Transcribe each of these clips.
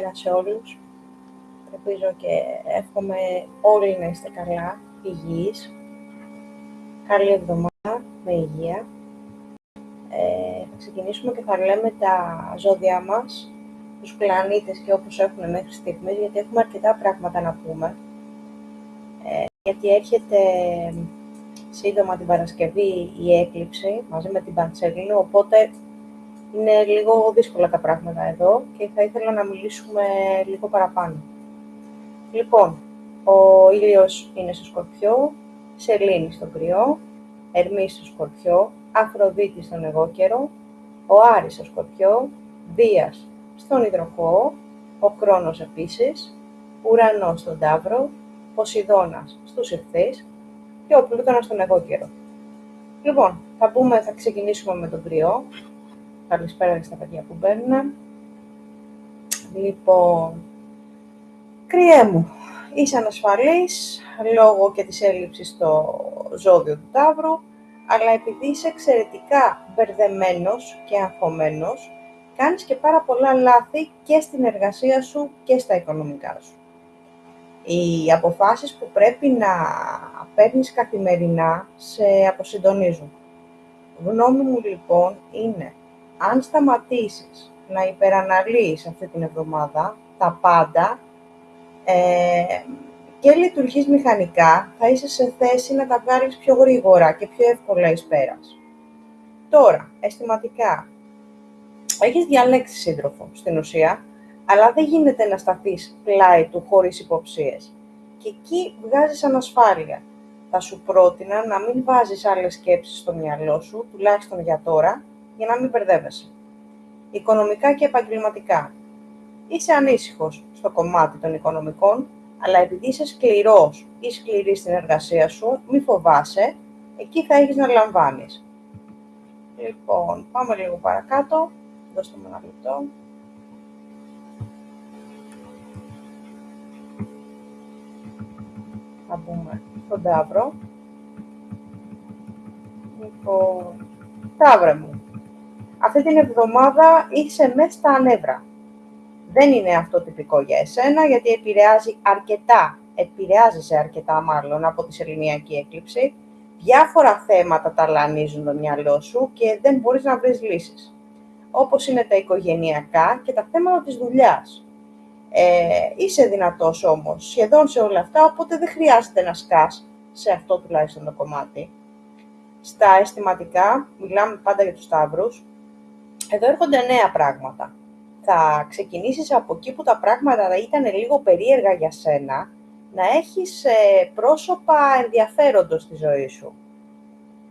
Καλημέρα σε όλους. Ελπίζω και εύχομαι όλοι να είστε καλά, υγιείς. Καλή εβδομάδα, με υγεία. Ε, θα ξεκινήσουμε και θα λέμε τα ζώδια μας, τους πλανήτες και όπως έχουν μέχρι στιγμής, γιατί έχουμε αρκετά πράγματα να πούμε. Ε, γιατί έρχεται σύντομα την Παρασκευή η έκλειψη μαζί με την Παντσέλινο, οπότε είναι λίγο δύσκολα τα πράγματα εδώ και θα ήθελα να μιλήσουμε λίγο παραπάνω. Λοιπόν, ο ήλιος είναι στο Σκορπιό, Σελήνη στο Κρυό, Ερμή στο Σκορπιό, Αφροδίτη στον Εγώ ο Άρης στο Σκορπιό, Δίας στον Ιδροχό, ο Κρόνος επίσης, Ουρανός στον Ταύρο, Ποσειδώνας στους Ευθύς και ο Πλούτονας στον Εγώ Λοιπόν, θα, πούμε, θα ξεκινήσουμε με τον Κρυό. Καλησπέρα στα παιδιά που μπαίνουν. Λοιπόν, κρυέ μου, είσαι ανασφαλής λόγω και της έλλειψης στο ζώδιο του Ταύρου, αλλά επειδή είσαι εξαιρετικά μπερδεμένος και αγχωμένος, κάνεις και πάρα πολλά λάθη και στην εργασία σου και στα οικονομικά σου. Οι αποφάσεις που πρέπει να παίρνεις καθημερινά σε αποσυντονίζουν. Γνώμη μου λοιπόν είναι αν σταματήσεις να υπεραναλύεις αυτή την εβδομάδα τα πάντα ε, και λειτουργείς μηχανικά, θα είσαι σε θέση να τα βγάλεις πιο γρήγορα και πιο εύκολα εις πέρας. Τώρα, αισθηματικά, έχεις διαλέξει σύντροφο στην ουσία, αλλά δεν γίνεται να σταθείς πλάι του χωρίς υποψίες. Και εκεί βγάζεις ανασφάλεια. Θα σου πρότεινα να μην βάζεις άλλες σκέψεις στο μυαλό σου, τουλάχιστον για τώρα, για να μην μπερδεύεσαι. Οικονομικά και επαγγελματικά. Είσαι ανήσυχος στο κομμάτι των οικονομικών, αλλά επειδή είσαι σκληρός ή σκληρή στην εργασία σου, μη φοβάσαι, εκεί θα έχεις να λαμβάνεις. Λοιπόν, πάμε λίγο παρακάτω. Δώστε μου ένα λεπτό. Θα μπούμε στον Ταύρο. Λοιπόν, Ταύρε μου, αυτή την εβδομάδα είσαι μέσα στα νεύρα. Δεν είναι αυτό τυπικό για εσένα, γιατί επηρεάζει αρκετά, επηρεάζεσαι αρκετά μάλλον από τη σεληνιακή έκλειψη. Διάφορα θέματα ταλανίζουν το μυαλό σου και δεν μπορείς να βρεις λύσεις. Όπως είναι τα οικογενειακά και τα θέματα της δουλειάς. Ε, είσαι δυνατός όμως σχεδόν σε όλα αυτά, οπότε δεν χρειάζεται να σκάς σε αυτό τουλάχιστον το κομμάτι. Στα αισθηματικά, μιλάμε πάντα για τους Σταύρους, εδώ έρχονται νέα πράγματα. Θα ξεκινήσεις από εκεί που τα πράγματα ήταν λίγο περίεργα για σένα, να έχεις ε, πρόσωπα ενδιαφέροντος στη ζωή σου.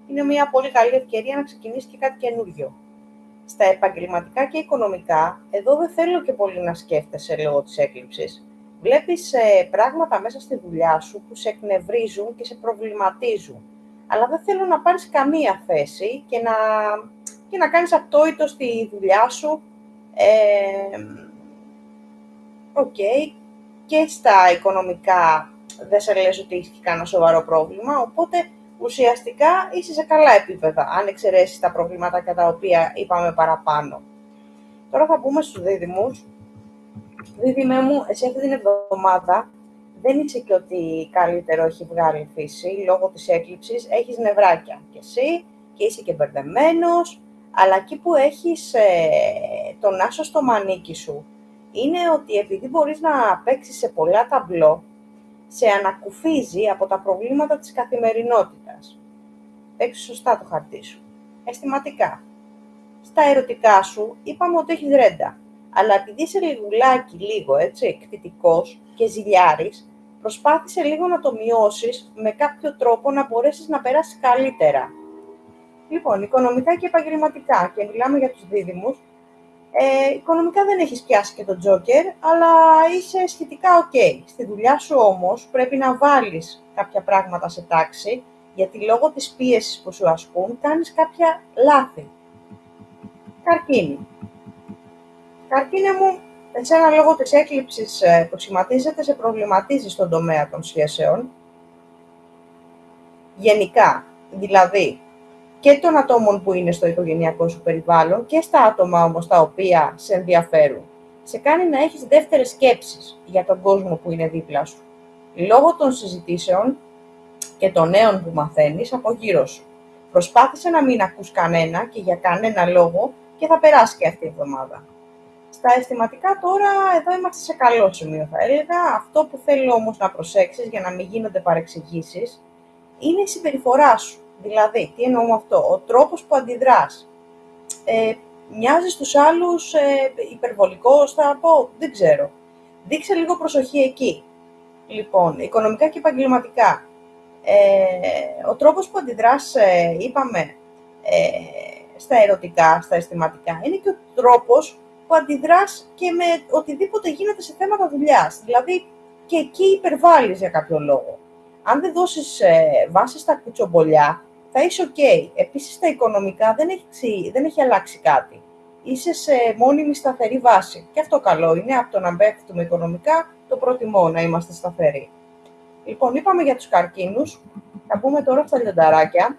Είναι μια πολύ καλή ευκαιρία να ξεκινήσεις και κάτι καινούριο. Στα επαγγελματικά και οικονομικά, εδώ δεν θέλω και πολύ να σκέφτεσαι λόγω της έκλειψης. Βλέπεις ε, πράγματα μέσα στη δουλειά σου που σε εκνευρίζουν και σε προβληματίζουν. Αλλά δεν θέλω να πάρεις καμία θέση και να και να κάνεις αυτονόητο στη δουλειά σου. Οκ. Και στα οικονομικά δεν σε λες ότι έχει κανένα σοβαρό πρόβλημα, οπότε ουσιαστικά είσαι σε καλά επίπεδα, αν εξαιρέσεις τα προβλήματα κατά τα οποία είπαμε παραπάνω. Τώρα θα πούμε στους δίδυμους. Δίδυμέ μου, εσύ αυτή την εβδομάδα δεν είσαι και ότι καλύτερο έχει βγάλει η φύση, λόγω της έκλειψης, έχεις νευράκια και εσύ και είσαι και μπερδεμένος αλλά εκεί που έχεις ε, τον άσο στο μανίκι σου, είναι ότι επειδή μπορείς να παίξεις σε πολλά ταμπλό, σε ανακουφίζει από τα προβλήματα της καθημερινότητας. Παίξεις σωστά το χαρτί σου. Αισθηματικά. Στα ερωτικά σου είπαμε ότι έχεις ρέντα. Αλλά επειδή είσαι λιγουλάκι λίγο, έτσι, εκτιτικός και ζηλιάρης, προσπάθησε λίγο να το μειώσεις με κάποιο τρόπο να μπορέσεις να περάσεις καλύτερα. Λοιπόν, οικονομικά και επαγγελματικά, και μιλάμε για τους δίδυμους, ε, οικονομικά δεν έχεις πιάσει και τον τζόκερ, αλλά είσαι σχετικά ok. Στη δουλειά σου όμως πρέπει να βάλεις κάποια πράγματα σε τάξη, γιατί λόγω της πίεσης που σου ασκούν κάνεις κάποια λάθη. Καρκίνη. Καρκίνη μου, εσένα λόγω της έκλειψης ε, που σχηματίζεται, σε προβληματίζεις στον τομέα των σχέσεων. Γενικά, δηλαδή, και των ατόμων που είναι στο οικογενειακό σου περιβάλλον και στα άτομα όμως τα οποία σε ενδιαφέρουν. σε κάνει να έχεις δεύτερες σκέψεις για τον κόσμο που είναι δίπλα σου. Λόγω των συζητήσεων και των νέων που μαθαίνεις από γύρω σου. Προσπάθησε να μην ακούς κανένα και για κανένα λόγο και θα περάσει και αυτή η εβδομάδα. Στα αισθηματικά τώρα, εδώ είμαστε σε καλό σημείο θα έλεγα. Αυτό που θέλω όμως να προσέξεις για να μην γίνονται παρεξηγήσεις είναι η συμπεριφορά σου. Δηλαδή, τι εννοώ με αυτό, ο τρόπος που αντιδράς. Ε, μοιάζεις στους άλλους ε, υπερβολικός, θα πω, δεν ξέρω. Δείξε λίγο προσοχή εκεί. Λοιπόν, οικονομικά και επαγγελματικά. Ε, ο τρόπος που αντιδράς, ε, είπαμε, ε, στα ερωτικά, στα αισθηματικά, είναι και ο τρόπος που αντιδράς και με οτιδήποτε γίνεται σε θέματα δουλειάς. Δηλαδή, και εκεί υπερβάλλεις για κάποιο λόγο. Αν δεν δώσεις ε, βάση στα κουτσομπολιά, θα είσαι ok. Επίσης, στα οικονομικά δεν έχει, δεν έχει αλλάξει κάτι. Είσαι σε μόνιμη σταθερή βάση. Και αυτό καλό είναι, από το να πέφτουμε οικονομικά, το προτιμώ να είμαστε σταθεροί. Λοιπόν, είπαμε για τους καρκίνους. Θα πούμε τώρα στα λιονταράκια.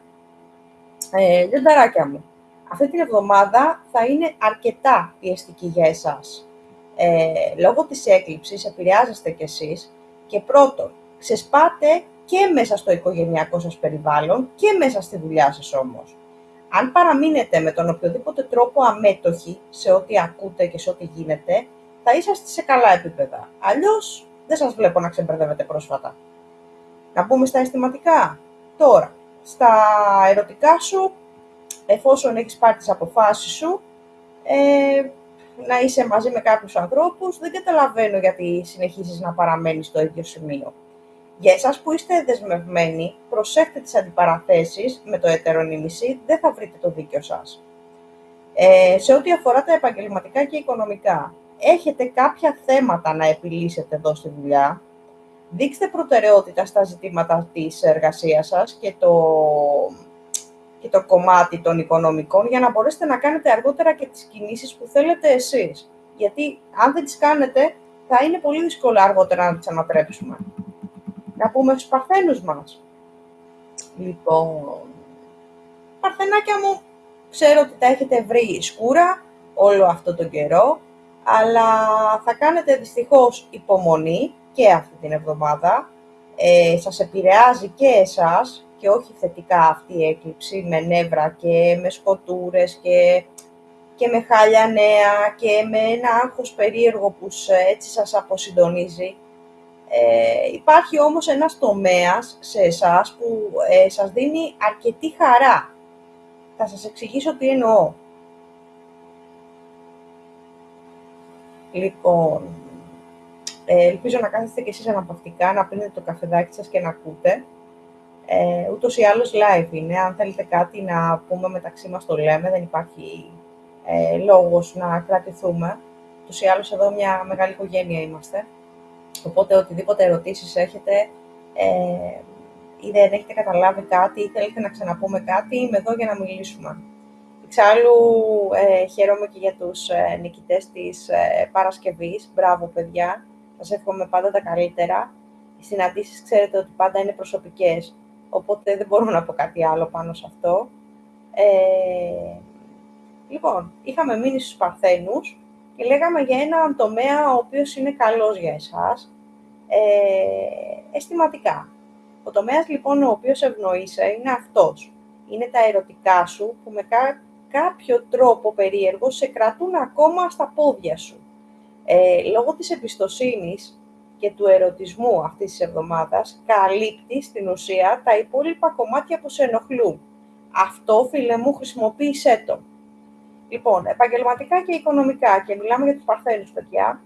Ε, λιονταράκια μου, αυτή την εβδομάδα θα είναι αρκετά πιεστική για εσάς. Ε, λόγω της έκλειψης επηρεάζεστε κι εσείς και πρώτον, ξεσπάτε και μέσα στο οικογενειακό σας περιβάλλον και μέσα στη δουλειά σας όμως. Αν παραμείνετε με τον οποιοδήποτε τρόπο αμέτωχοι σε ό,τι ακούτε και σε ό,τι γίνεται, θα είσαστε σε καλά επίπεδα. Αλλιώς δεν σας βλέπω να ξεμπερδεύετε πρόσφατα. Να πούμε στα αισθηματικά. Τώρα, στα ερωτικά σου, εφόσον έχεις πάρει τις αποφάσεις σου, ε, να είσαι μαζί με κάποιους ανθρώπους, δεν καταλαβαίνω γιατί συνεχίζεις να παραμένεις στο ίδιο σημείο. Για εσάς που είστε δεσμευμένοι, προσέχτε τις αντιπαραθέσεις με το ετερονίμηση, δεν θα βρείτε το δίκιο σας. Ε, σε ό,τι αφορά τα επαγγελματικά και οικονομικά, έχετε κάποια θέματα να επιλύσετε εδώ στη δουλειά, δείξτε προτεραιότητα στα ζητήματα της εργασίας σας και το, και το κομμάτι των οικονομικών για να μπορέσετε να κάνετε αργότερα και τις κινήσεις που θέλετε εσείς. Γιατί αν δεν τις κάνετε, θα είναι πολύ δύσκολο αργότερα να τις ανατρέψουμε να πούμε στους παρθένους μας. Λοιπόν, παρθενάκια μου, ξέρω ότι τα έχετε βρει σκούρα όλο αυτό τον καιρό, αλλά θα κάνετε δυστυχώς υπομονή και αυτή την εβδομάδα. Ε, σας επηρεάζει και εσάς και όχι θετικά αυτή η έκλειψη με νεύρα και με σκοτούρες και, και με χάλια νέα και με ένα άγχος περίεργο που έτσι σας αποσυντονίζει. Ε, υπάρχει όμως ένας τομέας σε εσάς που ε, σας δίνει αρκετή χαρά. Θα σας εξηγήσω τι εννοώ. Λοιπόν, ε, ελπίζω να κάθεστε και εσείς αναπαυτικά, να πίνετε το καφεδάκι σας και να ακούτε. Ε, ούτως ή άλλως live είναι, αν θέλετε κάτι να πούμε μεταξύ μας το λέμε, δεν υπάρχει ε, λόγος να κρατηθούμε. Ούτως ή άλλως εδώ μια μεγάλη οικογένεια είμαστε. Οπότε, οτιδήποτε ερωτήσεις έχετε ε, ή δεν έχετε καταλάβει κάτι ή θέλετε να ξαναπούμε κάτι, είμαι εδώ για να μιλήσουμε. Εξάλλου, ε, χαίρομαι και για τους ε, νικητές της ε, Παρασκευής. Μπράβο, παιδιά. Σας εύχομαι πάντα τα καλύτερα. Οι συναντήσεις, ξέρετε ότι πάντα είναι προσωπικές, οπότε δεν μπορώ να πω κάτι άλλο πάνω σε αυτό. Ε, λοιπόν, είχαμε μείνει στους Παρθένους και λέγαμε για έναν τομέα ο οποίος είναι καλός για εσάς, ε, αισθηματικά. Ο τομέας λοιπόν ο οποίος ευνοείσαι είναι αυτός. Είναι τα ερωτικά σου που με κάποιο τρόπο περίεργο σε κρατούν ακόμα στα πόδια σου. Ε, λόγω της εμπιστοσύνης και του ερωτισμού αυτής της εβδομάδας, καλύπτει στην ουσία τα υπόλοιπα κομμάτια που σε ενοχλούν. Αυτό, φίλε μου, χρησιμοποίησέ το. Λοιπόν, επαγγελματικά και οικονομικά, και μιλάμε για τους παρθένους, παιδιά,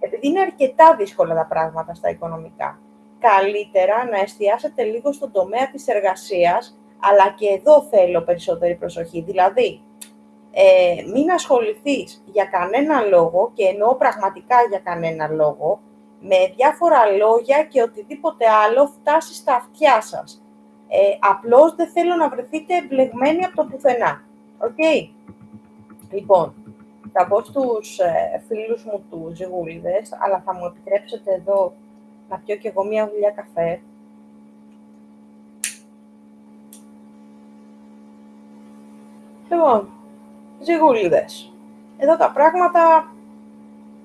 επειδή είναι αρκετά δύσκολα τα πράγματα στα οικονομικά. Καλύτερα να εστιάσετε λίγο στον τομέα της εργασίας, αλλά και εδώ θέλω περισσότερη προσοχή. Δηλαδή, ε, μην ασχοληθείς για κανένα λόγο, και εννοώ πραγματικά για κανένα λόγο, με διάφορα λόγια και οτιδήποτε άλλο φτάσει στα αυτιά σας. Ε, απλώς δεν θέλω να βρεθείτε εμπλεγμένοι από το πουθενά. Οκ. Λοιπόν, θα πω στους ε, φίλους μου τους ζυγούλιδες, αλλά θα μου επιτρέψετε εδώ να πιω και εγώ μία δουλειά καφέ. Λοιπόν, ζυγούλιδες. Εδώ τα πράγματα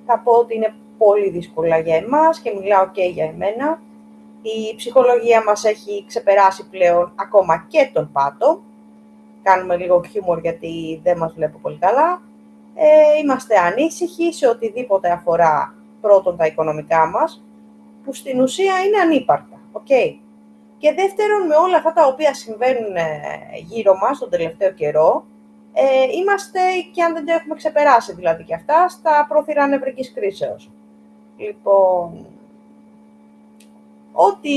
θα πω ότι είναι πολύ δύσκολα για εμάς και μιλάω και για εμένα. Η ψυχολογία μας έχει ξεπεράσει πλέον ακόμα και τον πάτο. Κάνουμε λίγο χιούμορ γιατί δεν μας βλέπω πολύ καλά. Ε, είμαστε ανήσυχοι σε οτιδήποτε αφορά πρώτον τα οικονομικά μας, που στην ουσία είναι ανύπαρκτα. Okay. Και δεύτερον, με όλα αυτά τα οποία συμβαίνουν ε, γύρω μας τον τελευταίο καιρό, ε, είμαστε, και αν δεν το έχουμε ξεπεράσει δηλαδή και αυτά, στα πρόθυρα νευρικής κρίσεως. Λοιπόν, ό,τι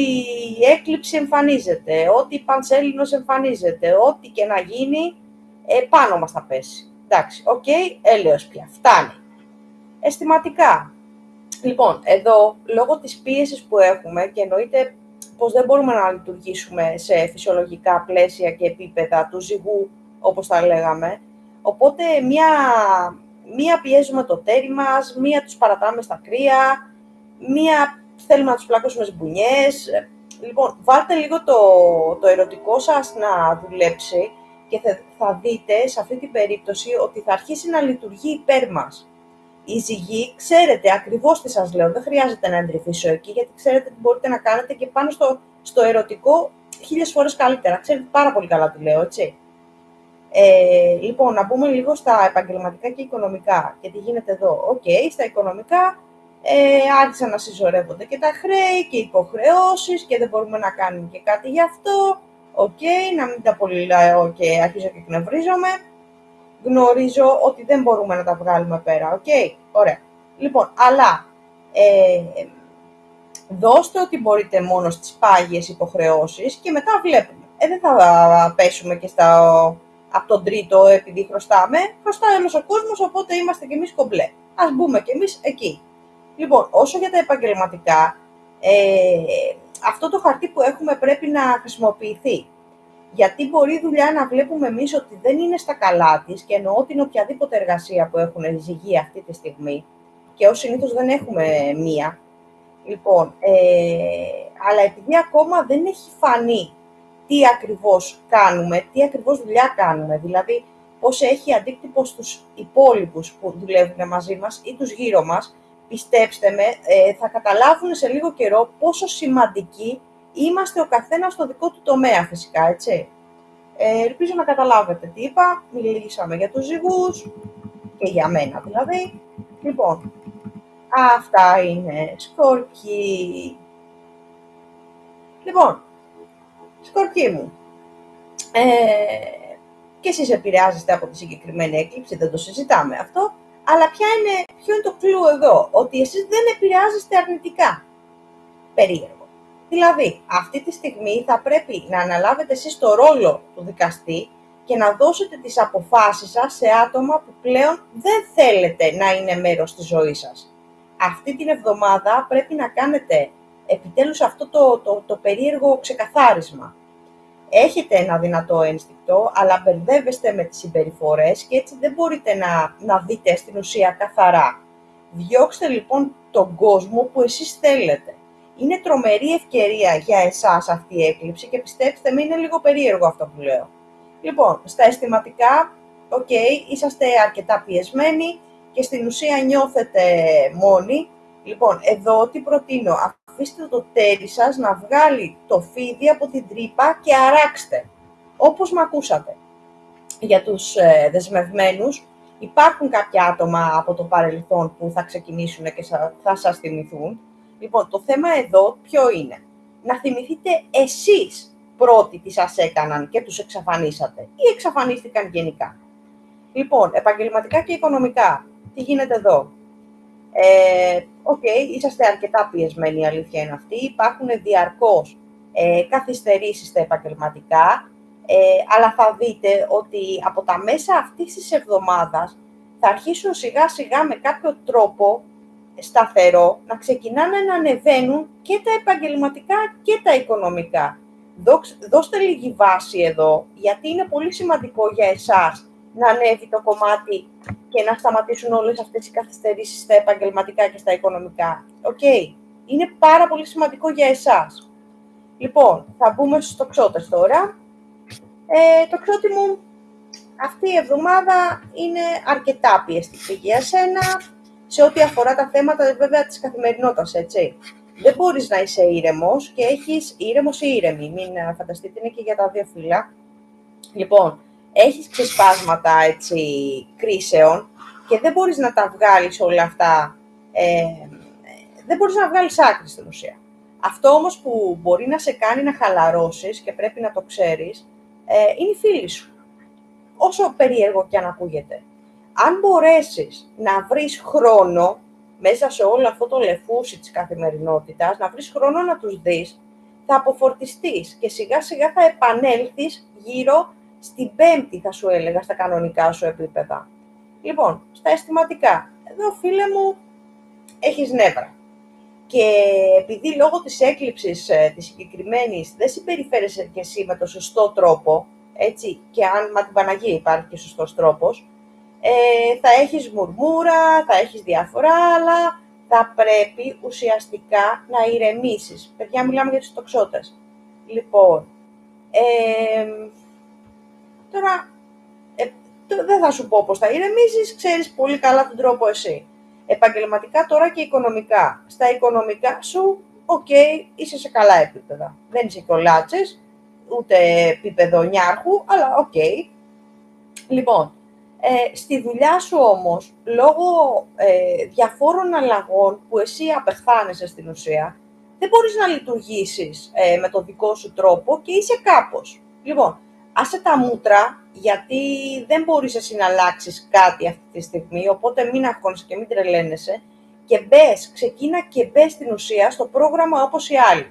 έκλειψη εμφανίζεται, ό,τι πανσέληνος εμφανίζεται, ό,τι και να γίνει, ε, πάνω μας θα πέσει. Εντάξει, OK, okay, έλεος πια, φτάνει. Αισθηματικά. Λοιπόν, εδώ, λόγω της πίεσης που έχουμε και εννοείται πως δεν μπορούμε να λειτουργήσουμε σε φυσιολογικά πλαίσια και επίπεδα του ζυγού, όπως τα λέγαμε, οπότε μία, μία πιέζουμε το τέρι μας, μία τους παρατάμε στα κρύα, μία θέλουμε να τους πλακώσουμε σμπουνιές. Λοιπόν, βάλτε λίγο το, το ερωτικό σας να δουλέψει και θα, θα δείτε σε αυτή την περίπτωση ότι θα αρχίσει να λειτουργεί υπέρ μας. Οι ζυγοί, ξέρετε ακριβώς τι σας λέω, δεν χρειάζεται να εντρυφήσω εκεί, γιατί ξέρετε τι μπορείτε να κάνετε και πάνω στο, στο ερωτικό χίλιες φορές καλύτερα. Ξέρετε πάρα πολύ καλά τι λέω, έτσι. Ε, λοιπόν, να πούμε λίγο στα επαγγελματικά και οικονομικά και τι γίνεται εδώ. OK, okay, στα οικονομικά ε, άρχισαν να συσσωρεύονται και τα χρέη και οι υποχρεώσεις και δεν μπορούμε να κάνουμε και κάτι γι' αυτό. OK, okay, να μην τα πολύ λέω και αρχίζω και εκνευρίζομαι. Γνωρίζω ότι δεν μπορούμε να τα βγάλουμε πέρα. OK, okay, ωραία. Λοιπόν, αλλά ε, δώστε ό,τι μπορείτε μόνο στις πάγιες υποχρεώσεις και μετά βλέπουμε. Ε, δεν θα πέσουμε και στα, από τον τρίτο επειδή χρωστάμε. Χρωστάει όλος ο κόσμος, οπότε είμαστε κι εμείς κομπλέ. Ας μπούμε κι εμείς εκεί. Λοιπόν, όσο για τα επαγγελματικά, ε, αυτό το χαρτί που έχουμε πρέπει να χρησιμοποιηθεί. Γιατί μπορεί η δουλειά να βλέπουμε εμείς ότι δεν είναι στα καλά της και εννοώ την οποιαδήποτε εργασία που έχουν ζυγεί αυτή τη στιγμή και ως συνήθως δεν έχουμε μία. Λοιπόν, ε, αλλά επειδή ακόμα δεν έχει φανεί τι ακριβώς κάνουμε, τι ακριβώς δουλειά κάνουμε, δηλαδή πώς έχει αντίκτυπο στους υπόλοιπους που δουλεύουν μαζί μας ή τους γύρω μας, πιστέψτε με, ε, θα καταλάβουν σε λίγο καιρό πόσο σημαντικοί είμαστε ο καθένας στο δικό του τομέα φυσικά, έτσι. Ε, ελπίζω να καταλάβετε τι είπα, μιλήσαμε για τους ζυγούς και για μένα δηλαδή. Λοιπόν, αυτά είναι σκορκί. Λοιπόν, σκορκί μου, ε, και εσείς επηρεάζεστε από τη συγκεκριμένη έκλειψη, δεν το συζητάμε αυτό, αλλά ποια είναι, ποιο είναι το κλου εδώ, ότι εσείς δεν επηρεάζεστε αρνητικά. Περίεργο. Δηλαδή, αυτή τη στιγμή θα πρέπει να αναλάβετε εσείς το ρόλο του δικαστή και να δώσετε τις αποφάσεις σας σε άτομα που πλέον δεν θέλετε να είναι μέρος της ζωής σας. Αυτή την εβδομάδα πρέπει να κάνετε επιτέλους αυτό το, το, το περίεργο ξεκαθάρισμα έχετε ένα δυνατό ένστικτο, αλλά μπερδεύεστε με τις συμπεριφορές και έτσι δεν μπορείτε να, να δείτε στην ουσία καθαρά. Διώξτε λοιπόν τον κόσμο που εσείς θέλετε. Είναι τρομερή ευκαιρία για εσάς αυτή η έκλειψη και πιστέψτε με είναι λίγο περίεργο αυτό που λέω. Λοιπόν, στα αισθηματικά, OK, okay, είσαστε αρκετά πιεσμένοι και στην ουσία νιώθετε μόνοι. Λοιπόν, εδώ τι προτείνω, αφήστε το ταίρι σας να βγάλει το φίδι από την τρύπα και αράξτε, όπως με ακούσατε. Για τους ε, δεσμευμένους, υπάρχουν κάποια άτομα από το παρελθόν που θα ξεκινήσουν και θα σας θυμηθούν. Λοιπόν, το θέμα εδώ ποιο είναι; Να θυμηθείτε εσείς πρώτοι τι σας έκαναν και τους εξαφανίσατε ή εξαφανίστηκαν γενικά. Λοιπόν, επαγγελματικά και οικονομικά, τι γίνεται εδώ; Ε, OK, okay, είσαστε αρκετά πιεσμένοι, η αλήθεια είναι αυτή. Υπάρχουν διαρκώς ε, καθυστερήσεις στα επαγγελματικά, ε, αλλά θα δείτε ότι από τα μέσα αυτής της εβδομάδας θα αρχίσουν σιγά σιγά με κάποιο τρόπο σταθερό να ξεκινάνε να ανεβαίνουν και τα επαγγελματικά και τα οικονομικά. Δώστε λίγη βάση εδώ, γιατί είναι πολύ σημαντικό για εσάς να ανέβει το κομμάτι και να σταματήσουν όλες αυτές οι καθυστερήσεις στα επαγγελματικά και στα οικονομικά. Οκ. Είναι πάρα πολύ σημαντικό για εσάς. Λοιπόν, θα μπούμε στο ξώτες τώρα. Ε, το ξώτη μου αυτή η εβδομάδα είναι αρκετά πιεστική για σένα. σε ό,τι αφορά τα θέματα βέβαια της καθημερινότητας, έτσι. Δεν μπορείς να είσαι ήρεμος και έχεις ήρεμος ή ήρεμη. Μην ε, φανταστείτε, είναι και για τα δύο φύλλα. Λοιπόν, έχεις ξεσπάσματα έτσι, κρίσεων και δεν μπορείς να τα βγάλεις όλα αυτά, ε, δεν μπορείς να βγάλεις άκρη στην ουσία. Αυτό όμως που μπορεί να σε κάνει να χαλαρώσεις και πρέπει να το ξέρεις, ε, είναι οι φίλοι σου. Όσο περίεργο και αν ακούγεται. Αν μπορέσεις να βρεις χρόνο μέσα σε όλο αυτό το λεφούσι της καθημερινότητας, να βρεις χρόνο να τους δεις, θα αποφορτιστείς και σιγά σιγά θα επανέλθεις γύρω στην πέμπτη, θα σου έλεγα, στα κανονικά σου επίπεδα. Λοιπόν, στα αισθηματικά. Εδώ, φίλε μου, έχεις νεύρα. Και επειδή λόγω της έκλειψης ε, της συγκεκριμένης δεν συμπεριφέρεσαι και εσύ με το σωστό τρόπο, έτσι, και αν με την Παναγία υπάρχει και σωστός τρόπος, ε, θα έχεις μουρμούρα, θα έχεις διάφορα, αλλά θα πρέπει ουσιαστικά να ηρεμήσεις. Παιδιά, μιλάμε για τις τοξότες. Λοιπόν, ε, τώρα, ε, δεν θα σου πω πώς θα ηρεμήσεις, ξέρεις πολύ καλά τον τρόπο εσύ. Επαγγελματικά τώρα και οικονομικά. Στα οικονομικά σου, οκ, είσαι σε καλά επίπεδα. Δεν είσαι κολλάτσες, ούτε επίπεδο Νιάρχου, αλλά οκ. Λοιπόν, ε, στη δουλειά σου όμως, λόγω ε, διαφόρων αλλαγών που εσύ απεχθάνεσαι στην ουσία, δεν μπορείς να λειτουργήσεις ε, με τον δικό σου τρόπο και είσαι κάπως. Λοιπόν, άσε τα μούτρα, γιατί δεν μπορείς εσύ να αλλάξεις κάτι αυτή τη στιγμή, οπότε μην αγχώνεσαι και μην τρελαίνεσαι και μπες, ξεκίνα και μπες στην ουσία στο πρόγραμμα όπως οι άλλοι.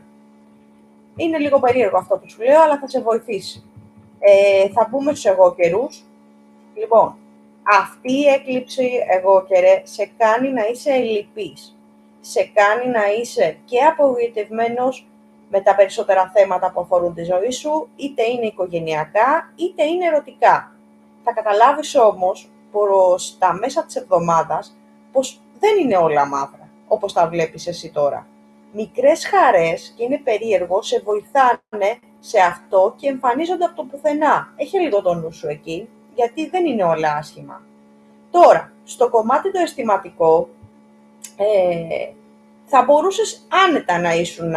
Είναι λίγο περίεργο αυτό που σου λέω, αλλά θα σε βοηθήσει. Ε, θα μπούμε στους εγώ καιρούς. Λοιπόν, αυτή η έκλειψη εγώ καιρέ σε κάνει να είσαι ελλειπής. Σε κάνει να είσαι και απογοητευμένος με τα περισσότερα θέματα που αφορούν τη ζωή σου, είτε είναι οικογενειακά, είτε είναι ερωτικά. Θα καταλάβεις όμως προς τα μέσα της εβδομάδας πως δεν είναι όλα μαύρα, όπως τα βλέπεις εσύ τώρα. Μικρές χαρές, και είναι περίεργο, σε βοηθάνε σε αυτό και εμφανίζονται από το πουθενά. Έχει λίγο το νου σου εκεί, γιατί δεν είναι όλα άσχημα. Τώρα, στο κομμάτι το αισθηματικό, ε, θα μπορούσες άνετα να ήσουν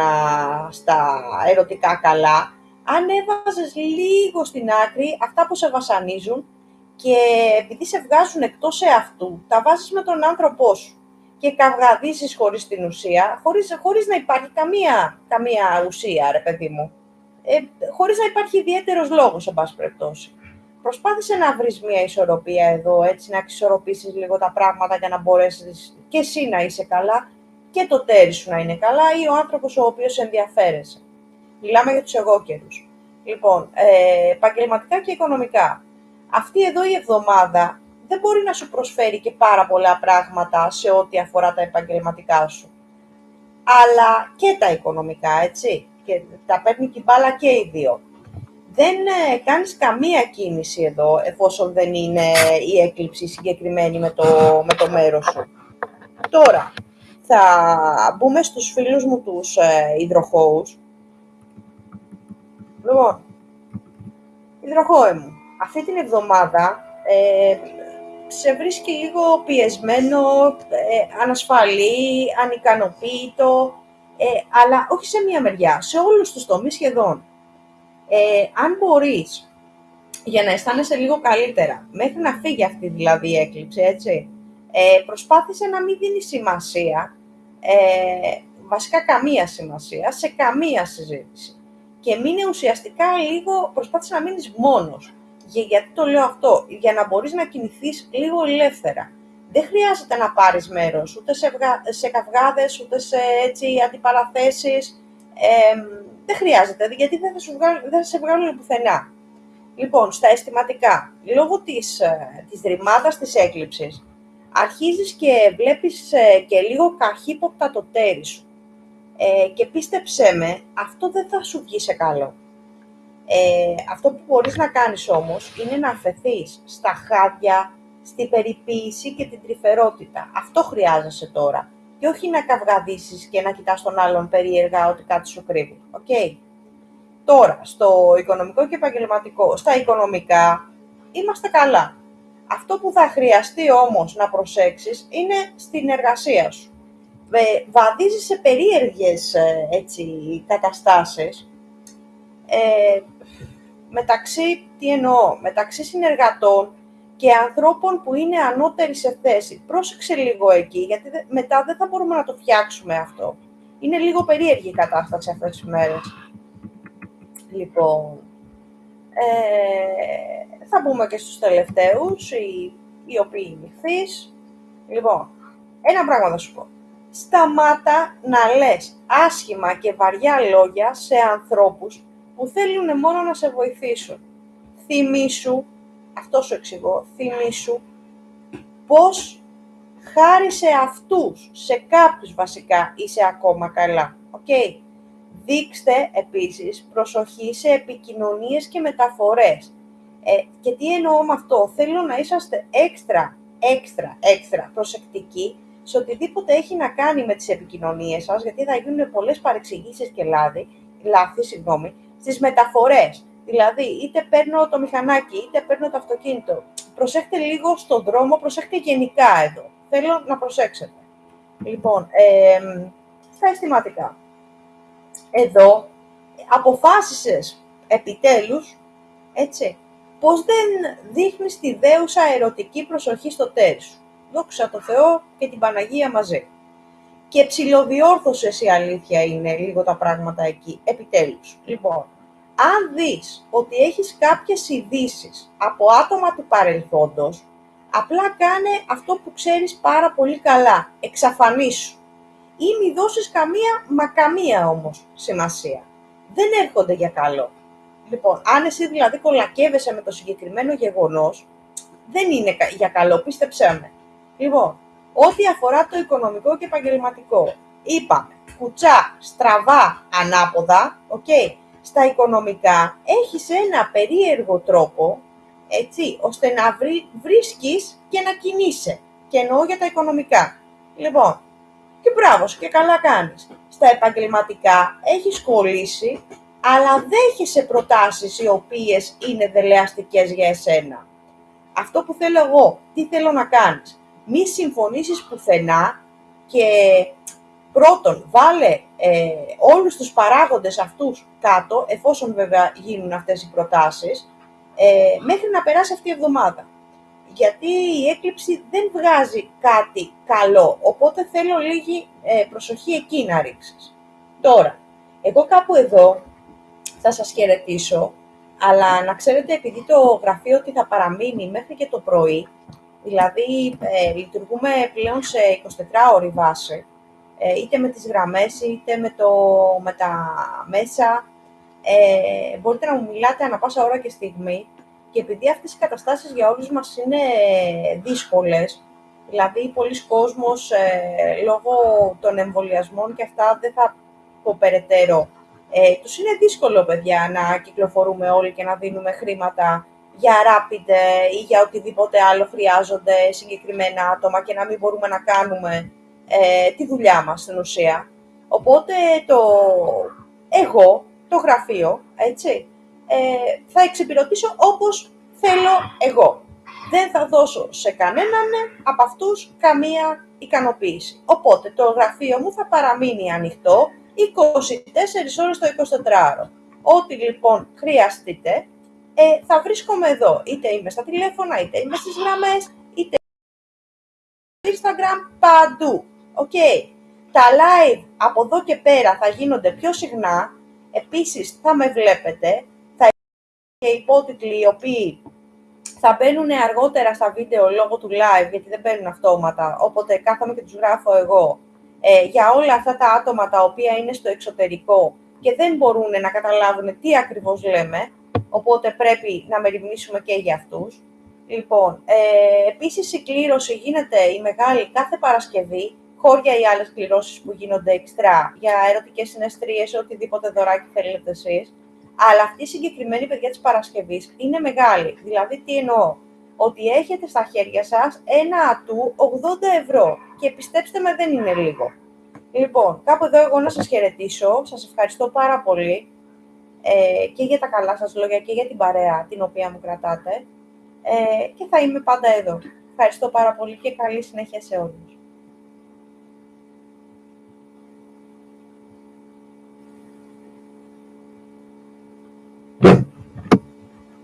στα ερωτικά καλά, αν έβαζες λίγο στην άκρη αυτά που σε βασανίζουν και επειδή σε βγάζουν εκτός εαυτού, τα βάζεις με τον άνθρωπό σου και καυγαδίσεις χωρίς την ουσία, χωρίς, χωρίς να υπάρχει καμία, καμία ουσία, ρε παιδί μου. Ε, χωρίς να υπάρχει ιδιαίτερος λόγος, σε πάση περιπτώσει. Προσπάθησε να βρεις μια ισορροπία εδώ, έτσι, να εξισορροπήσεις λίγο τα πράγματα για να μπορέσεις και εσύ να είσαι καλά και το τέρις σου να είναι καλά ή ο άνθρωπος ο οποίος ενδιαφέρεσαι. Μιλάμε για τους εγώκερους. Λοιπόν, ε, επαγγελματικά και οικονομικά. Αυτή εδώ η εβδομάδα δεν μπορεί να σου προσφέρει και πάρα πολλά πράγματα σε ό,τι αφορά τα επαγγελματικά σου. Αλλά και τα οικονομικά, έτσι. Και τα παίρνει και μπάλα και οι δύο. Δεν ε, κάνεις καμία κίνηση εδώ, εφόσον δεν είναι η έκλειψη συγκεκριμένη με το, με το μέρος σου. Τώρα, θα μπούμε στους φίλους μου τους ε, υδροχώους. Λοιπόν, υδροχώε μου, αυτή την εβδομάδα ε, σε βρίσκει λίγο πιεσμένο, ε, ανασφαλή, ανικανοποίητο, ε, αλλά όχι σε μία μεριά, σε όλους τους τομείς σχεδόν. Ε, αν μπορείς, για να αισθάνεσαι λίγο καλύτερα, μέχρι να φύγει αυτή δηλαδή η έκλειψη, έτσι, ε, προσπάθησε να μην δίνεις σημασία, ε, βασικά καμία σημασία, σε καμία συζήτηση. Και μείνε ουσιαστικά λίγο, προσπάθησε να μείνεις μόνος. Για, γιατί το λέω αυτό, για να μπορείς να κινηθείς λίγο ελεύθερα. Δεν χρειάζεται να πάρεις μέρος ούτε σε, σε καυγάδες, ούτε σε έτσι, αντιπαραθέσεις. Ε, δεν χρειάζεται, γιατί δεν θα, σου δεν θα σε βγάλουν πουθενά. Λοιπόν, στα αισθηματικά, λόγω της, ε, της ρημάδας της έκλειψης, αρχίζεις και βλέπεις ε, και λίγο καχύποπτα το τέρι σου. Ε, και πίστεψέ με, αυτό δεν θα σου βγει σε καλό. Ε, αυτό που μπορείς να κάνεις όμως είναι να αφαιθείς στα χάδια, στην περιποίηση και την τρυφερότητα. Αυτό χρειάζεσαι τώρα. Και όχι να καυγαδίσεις και να κοιτάς τον άλλον περίεργα ότι κάτι σου κρύβει. Okay. Τώρα, στο οικονομικό και επαγγελματικό. Στα οικονομικά είμαστε καλά Αυτό που θα χρειαστεί όμως να προσέξεις είναι στην εργασία σου. Βαδίζεις σε περίεργες ε, έτσι, καταστάσεις, ε, μεταξύ, τι εννοώ, μεταξύ συνεργατών και ανθρώπων που είναι ανώτεροι σε θέση. Πρόσεξε λίγο εκεί, γιατί μετά δεν θα μπορούμε να το φτιάξουμε αυτό. Είναι λίγο περίεργη η κατάσταση αυτές τις μέρες. Λοιπόν, ε, θα μπούμε και στους τελευταίους, οι, οι οποίοι νυχθείς. Λοιπόν, ένα πράγμα θα σου πω. Σταμάτα να λες άσχημα και βαριά λόγια σε ανθρώπους που θέλουν μόνο να σε βοηθήσουν. Θυμήσου, αυτό σου εξηγώ, θυμήσου πώς χάρη σε αυτούς, σε κάποιους βασικά, είσαι ακόμα καλά. Οκ. Δείξτε επίσης προσοχή σε επικοινωνίες και μεταφορές. Ε, και τι εννοώ με αυτό, θέλω να είσαστε έξτρα, έξτρα, έξτρα προσεκτικοί σε οτιδήποτε έχει να κάνει με τις επικοινωνίες σας, γιατί θα γίνουν πολλές παρεξηγήσεις και λάθη, λάθη συγγνώμη, στις μεταφορές. Δηλαδή, είτε παίρνω το μηχανάκι, είτε παίρνω το αυτοκίνητο. Προσέχτε λίγο στον δρόμο, προσέχτε γενικά εδώ. Θέλω να προσέξετε. Λοιπόν, ε, στα αισθηματικά εδώ αποφάσισες επιτέλους, έτσι, πως δεν δείχνεις τη δέουσα ερωτική προσοχή στο τέρι σου; Δόξα τω Θεώ και την Παναγία μαζί. Και ψηλοδιόρθωσες η αλήθεια είναι λίγο τα πράγματα εκεί, επιτέλους. Λοιπόν, αν δεις ότι έχεις κάποιες ειδήσεις από άτομα του παρελθόντος, απλά κάνε αυτό που ξέρεις πάρα πολύ καλά, εξαφανίσου ή μη δώσεις καμία, μα καμία όμως σημασία. Δεν έρχονται για καλό. Λοιπόν, αν εσύ δηλαδή κολακεύεσαι με το συγκεκριμένο γεγονός, δεν είναι για καλό, πίστεψέ με. Λοιπόν, ό,τι αφορά το οικονομικό και επαγγελματικό, είπαμε, κουτσά, στραβά, ανάποδα, οκ, στα οικονομικά έχεις ένα περίεργο τρόπο, έτσι, ώστε να βρει, βρίσκεις και να κινείσαι. Και εννοώ για τα οικονομικά. Λοιπόν, και μπράβο και καλά κάνεις. Στα επαγγελματικά έχεις κολλήσει, αλλά δέχεσαι προτάσεις οι οποίες είναι δελεαστικές για εσένα. Αυτό που θέλω εγώ, τι θέλω να κάνεις. Μη συμφωνήσεις πουθενά και πρώτον βάλε ε, όλους τους παράγοντες αυτούς κάτω, εφόσον βέβαια γίνουν αυτές οι προτάσεις, ε, μέχρι να περάσει αυτή η εβδομάδα γιατί η έκλειψη δεν βγάζει κάτι καλό, οπότε θέλω λίγη ε, προσοχή εκεί να ρίξεις. Τώρα, εγώ κάπου εδώ θα σας χαιρετήσω, αλλά να ξέρετε επειδή το γραφείο ότι θα παραμείνει μέχρι και το πρωί, δηλαδή ε, λειτουργούμε πλέον σε 24 ώρη βάση, ε, είτε με τις γραμμές είτε με, το, με τα μέσα, ε, μπορείτε να μου μιλάτε ανα πάσα ώρα και στιγμή, και επειδή αυτές οι καταστάσεις για όλους μας είναι δύσκολες, δηλαδή πολλοί κόσμος ε, λόγω των εμβολιασμών και αυτά δεν θα πω περαιτέρω, ε, τους είναι δύσκολο, παιδιά, να κυκλοφορούμε όλοι και να δίνουμε χρήματα για rapid ή για οτιδήποτε άλλο χρειάζονται συγκεκριμένα άτομα και να μην μπορούμε να κάνουμε ε, τη δουλειά μας στην ουσία. Οπότε το εγώ, το γραφείο, έτσι, ε, θα εξυπηρετήσω όπως θέλω εγώ. Δεν θα δώσω σε κανέναν από αυτούς καμία ικανοποίηση. Οπότε το γραφείο μου θα παραμείνει ανοιχτό 24 ώρες το 24ωρο. Ό,τι λοιπόν χρειαστείτε, ε, θα βρίσκομαι εδώ. Είτε είμαι στα τηλέφωνα, είτε είμαι στις γραμμές, είτε στο Instagram, παντού. Οκ. Τα live από εδώ και πέρα θα γίνονται πιο συχνά. Επίσης θα με βλέπετε, και υπότιτλοι οι οποίοι θα μπαίνουν αργότερα στα βίντεο λόγω του live, γιατί δεν μπαίνουν αυτόματα, οπότε κάθομαι και τους γράφω εγώ, ε, για όλα αυτά τα άτομα τα οποία είναι στο εξωτερικό και δεν μπορούν να καταλάβουν τι ακριβώς λέμε, οπότε πρέπει να μεριμνήσουμε και για αυτούς. Λοιπόν, ε, επίσης η κλήρωση γίνεται η μεγάλη κάθε Παρασκευή, χώρια ή άλλες κληρώσεις που γίνονται εξτρά για ερωτικές συναισθρίες, οτιδήποτε δωράκι θέλετε εσείς. Αλλά αυτή η συγκεκριμένη παιδιά της Παρασκευής είναι μεγάλη. Δηλαδή, τι εννοώ; Ότι έχετε στα χέρια σας ένα ατού 80 ευρώ. Και πιστέψτε με, δεν είναι λίγο. Λοιπόν, κάπου εδώ εγώ να σας χαιρετήσω. Σας ευχαριστώ πάρα πολύ ε, και για τα καλά σας λόγια και για την παρέα την οποία μου κρατάτε. ε, και θα είμαι πάντα εδώ. Ευχαριστώ πάρα πολύ και καλή συνέχεια σε όλους.